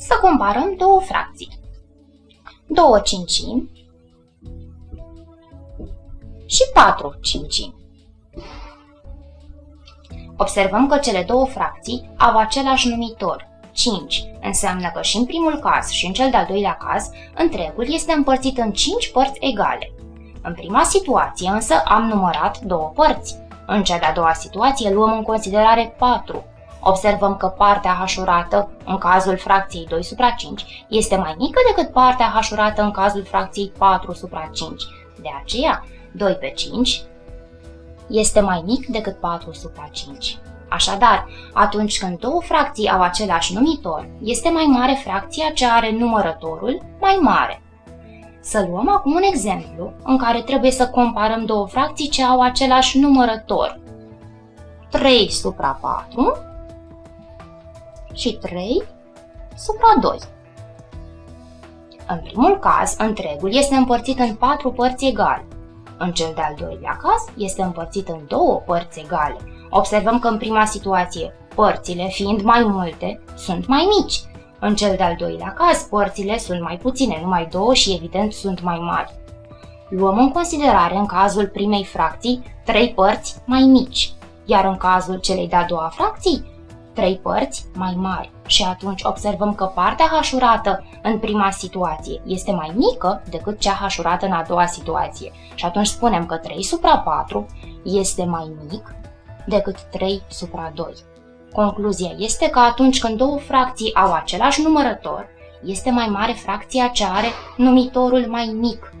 să comparăm două fracții. 2 cincimi și 4 cincimi. Observăm că cele două fracții au același numitor, 5. Înseamnă că și în primul caz și în cel de-al doilea caz, întregul este împărțit în 5 părți egale. În prima situație însă am numărat două părți. În cea de-a doua situație luăm în considerare 4. Observăm că partea hașurată, în cazul fracției 2 supra 5, este mai mică decât partea hașurată în cazul fracției 4 supra 5. De aceea, 2 pe 5 este mai mic decât 4 supra 5. Așadar, atunci când două fracții au același numitor, este mai mare fracția ce are numărătorul mai mare. Să luăm acum un exemplu în care trebuie să comparăm două fracții ce au același numărător. 3 supra 4 și 3 supra 2. În primul caz, întregul este împărțit în patru părți egale. În cel de-al doilea caz, este împărțit în două părți egale. Observăm că în prima situație, părțile, fiind mai multe, sunt mai mici. În cel de-al doilea caz, părțile sunt mai puține, numai două și evident sunt mai mari. Luăm în considerare în cazul primei fracții trei părți mai mici, iar în cazul celei de-a doua fracții, trei părți mai mari. Și atunci observăm că partea hașurată în prima situație este mai mică decât cea hașurată în a doua situație. Și atunci spunem că 3 supra 4 este mai mic decât 3 supra 2. Concluzia este că atunci când două fracții au același numărător, este mai mare fracția ce are numitorul mai mic